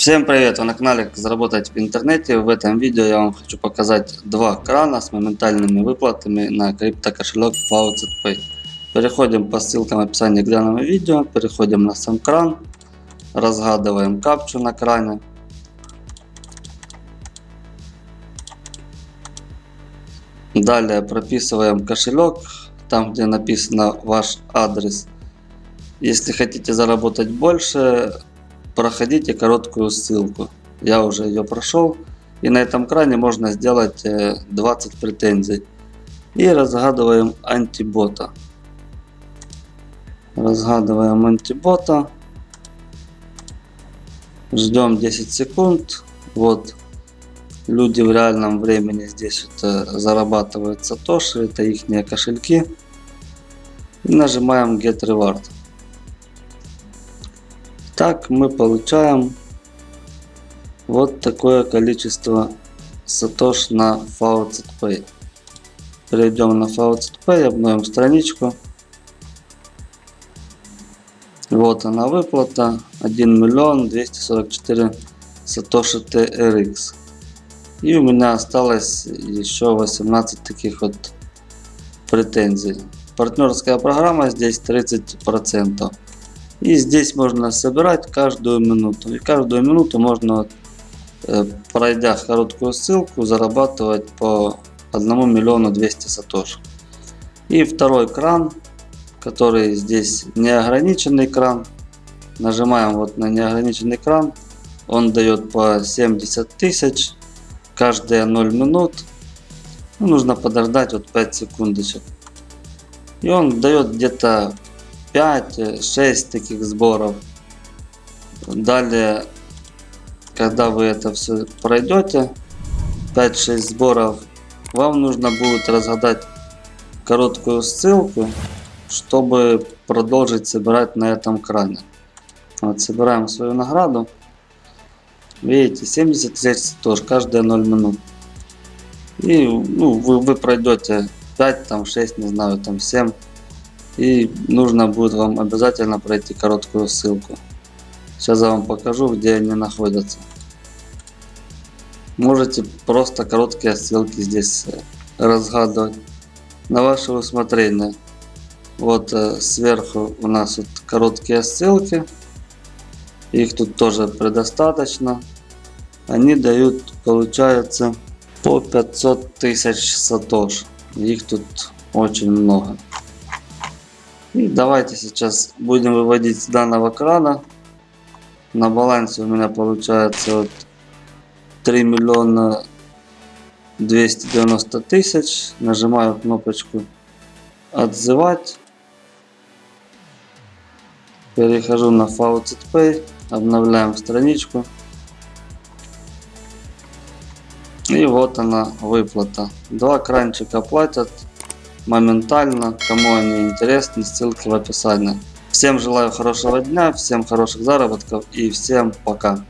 Всем привет! Вы на канале Как заработать в интернете. В этом видео я вам хочу показать два крана с моментальными выплатами на криптокошелек FaucetPay. Переходим по ссылкам в описании к данному видео, переходим на сам кран, разгадываем капчу на кране. Далее прописываем кошелек, там где написано ваш адрес. Если хотите заработать больше, проходите короткую ссылку. Я уже ее прошел. И на этом кране можно сделать 20 э, претензий. И разгадываем антибота. Разгадываем антибота. Ждем 10 секунд. Вот люди в реальном времени здесь вот э, зарабатывают сатоши. Это их кошельки. И нажимаем Get Reward. Так мы получаем вот такое количество сатош на Faucet Pay. Перейдем на Faucet Pay, обновим страничку. Вот она выплата 1 миллион 244 сатоши TRX. И у меня осталось еще 18 таких вот претензий. Партнерская программа здесь 30%. И здесь можно собирать каждую минуту. И каждую минуту можно, э, пройдя короткую ссылку, зарабатывать по 1 миллиону 200 сатош. И второй кран, который здесь неограниченный кран. Нажимаем вот на неограниченный кран. Он дает по 70 тысяч каждые 0 минут. Ну, нужно подождать вот 5 секундочек. И он дает где-то 5-6 таких сборов. Далее, когда вы это все пройдете, 5-6 сборов, вам нужно будет разгадать короткую ссылку, чтобы продолжить собирать на этом кране. Вот, собираем свою награду. Видите, 70 тысяч тоже каждые 0 минут. И ну, вы, вы пройдете 5, там 6, не знаю, там 7 и нужно будет вам обязательно пройти короткую ссылку. Сейчас я вам покажу, где они находятся. Можете просто короткие ссылки здесь э, разгадывать на ваше усмотрение. Вот э, сверху у нас вот короткие ссылки. Их тут тоже предостаточно. Они дают, получается, по 500 тысяч сатош. Их тут очень много. Давайте сейчас будем выводить с данного крана. На балансе у меня получается вот 3 миллиона 290 тысяч. Нажимаю кнопочку отзывать. Перехожу на Faucet Pay. Обновляем страничку. И вот она выплата. Два кранчика платят моментально. Кому они интересны, ссылки в описании. Всем желаю хорошего дня, всем хороших заработков и всем пока.